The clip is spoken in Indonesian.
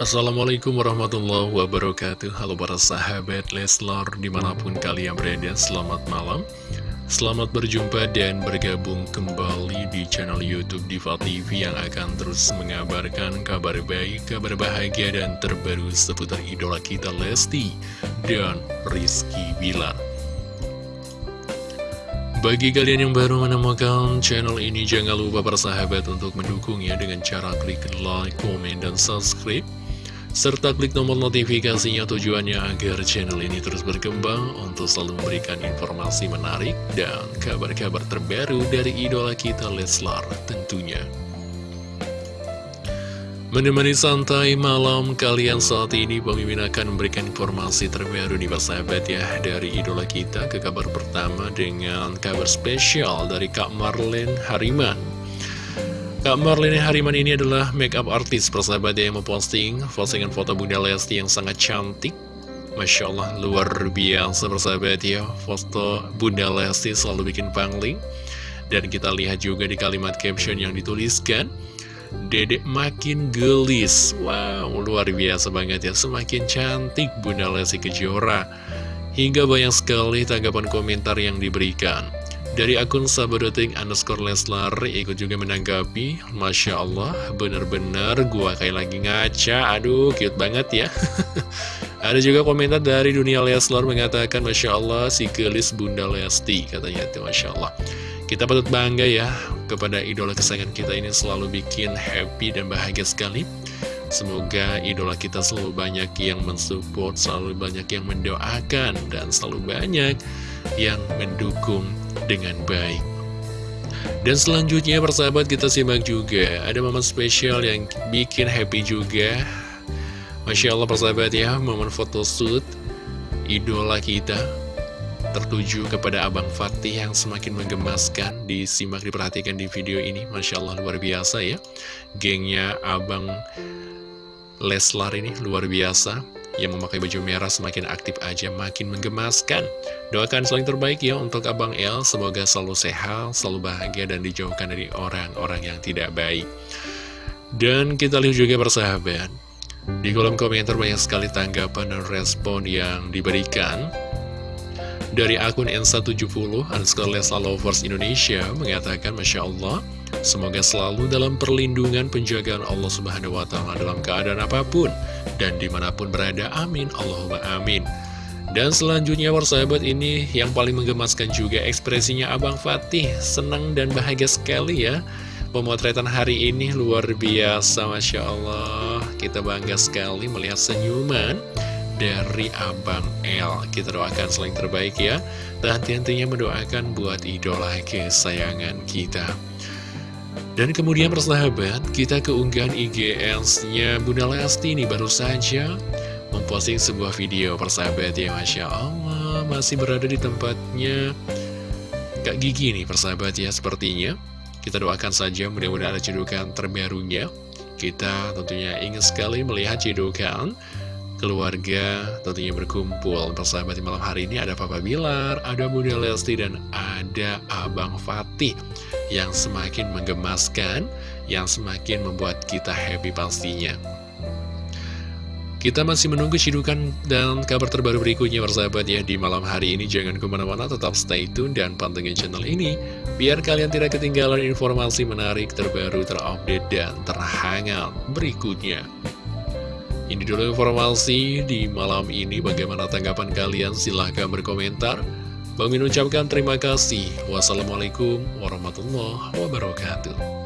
Assalamualaikum warahmatullahi wabarakatuh. Halo para sahabat Leslar di mana pun kalian berada Selamat malam. Selamat berjumpa dan bergabung kembali di channel Youtube Diva TV Yang akan terus mengabarkan kabar baik, kabar bahagia dan terbaru seputar idola kita Lesti dan Rizky Bilar. Bagi kalian yang baru menemukan channel ini, jangan lupa persahabat untuk mendukungnya dengan cara klik like, komen, dan subscribe serta klik tombol notifikasinya tujuannya agar channel ini terus berkembang untuk selalu memberikan informasi menarik dan kabar-kabar terbaru dari idola kita Leslar tentunya. Menemani santai malam kalian saat ini, pemimpin akan memberikan informasi terbaru nih Pak Sahabat ya Dari idola kita ke kabar pertama dengan kabar spesial dari Kak Marlene Hariman Kak Marlene Hariman ini adalah makeup artist persahabat yang memposting postingan foto Bunda Lesti yang sangat cantik. Masya Allah luar biasa persahabat ya. Foto Bunda Lesti selalu bikin pangling. Dan kita lihat juga di kalimat caption yang dituliskan Dedek makin gelis. Wow luar biasa banget ya. Semakin cantik Bunda Lesti Kejora. Hingga banyak sekali tanggapan komentar yang diberikan dari akun sabadoting underscore Leslar ikut juga menanggapi. Masya Allah bener-bener gua kayak lagi ngaca. Aduh cute banget ya. Ada juga komentar dari dunia Leslar mengatakan Masya Allah si gelis Bunda Lesti Katanya itu Masya Allah. Kita patut bangga ya kepada idola kesayangan kita ini selalu bikin happy dan bahagia sekali Semoga idola kita selalu banyak yang mensupport, selalu banyak yang mendoakan, dan selalu banyak yang mendukung dengan baik. Dan selanjutnya persahabat kita simak juga, ada momen spesial yang bikin happy juga. Masya Allah persahabat ya, momen photoshoot idola kita tertuju kepada Abang Fatih yang semakin menggemaskan disimak diperhatikan di video ini Masya Allah luar biasa ya gengnya Abang Leslar ini luar biasa. Yang memakai baju merah semakin aktif aja makin menggemaskan. Doakan selain terbaik ya untuk Abang El. Semoga selalu sehat selalu bahagia dan dijauhkan dari orang-orang yang tidak baik. Dan kita lihat juga persahabat. Di kolom komentar banyak sekali tanggapan dan respon yang diberikan. Dari akun N170 underscore Lesa Lovers Indonesia mengatakan Masya Allah Semoga selalu dalam perlindungan penjagaan Allah Subhanahu wa Ta'ala dalam keadaan apa pun dan di mana pun berada. Amin. Allahumma amin. Dan selanjutnya persahabat ini yang paling menggemaskan juga ekspresinya Abang Fatih Senang dan bahagia sekali ya Pemotretan hari ini luar biasa Masya Allah Kita bangga sekali melihat senyuman dari Abang L Kita doakan selain terbaik ya Dan tentunya mendoakan buat idola kesayangan kita dan kemudian persahabat, kita keunggahan IGS-nya Bunda Lesti ini baru saja memposting sebuah video persahabat ya Masya Allah masih berada di tempatnya Kak Gigi nih persahabat ya sepertinya. Kita doakan saja mudah-mudahan ada cedukan terbarunya. Kita tentunya ingin sekali melihat cedukan keluarga tentunya berkumpul. Persahabat di malam hari ini ada Papa Bilar, ada Bunda Lesti dan ada Abang Fatih yang semakin menggemaskan, yang semakin membuat kita happy pastinya. Kita masih menunggu cidukan dan kabar terbaru berikutnya persahabat ya di malam hari ini Jangan ke mana-mana tetap stay tune dan pantengin channel ini Biar kalian tidak ketinggalan informasi menarik terbaru terupdate dan terhangat berikutnya ini dulu informasi di malam ini. Bagaimana tanggapan kalian? Silahkan berkomentar. Bang Min ucapkan terima kasih. Wassalamualaikum warahmatullahi wabarakatuh.